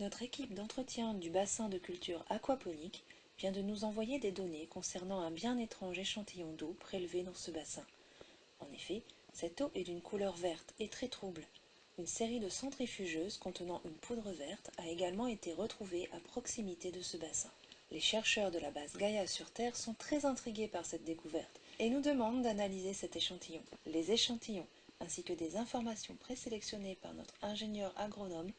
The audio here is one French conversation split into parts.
Notre équipe d'entretien du bassin de culture aquaponique vient de nous envoyer des données concernant un bien étrange échantillon d'eau prélevé dans ce bassin. En effet, cette eau est d'une couleur verte et très trouble. Une série de centrifugeuses contenant une poudre verte a également été retrouvée à proximité de ce bassin. Les chercheurs de la base Gaïa sur Terre sont très intrigués par cette découverte et nous demandent d'analyser cet échantillon. Les échantillons, ainsi que des informations présélectionnées par notre ingénieur agronome,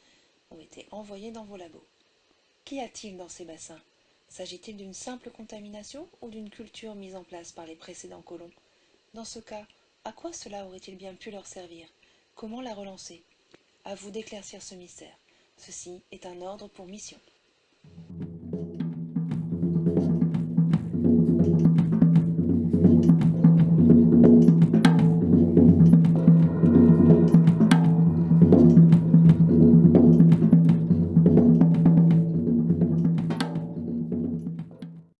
été envoyés dans vos labos. Qu'y a-t-il dans ces bassins? S'agit-il d'une simple contamination ou d'une culture mise en place par les précédents colons? Dans ce cas, à quoi cela aurait-il bien pu leur servir? Comment la relancer? À vous d'éclaircir ce mystère. Ceci est un ordre pour mission.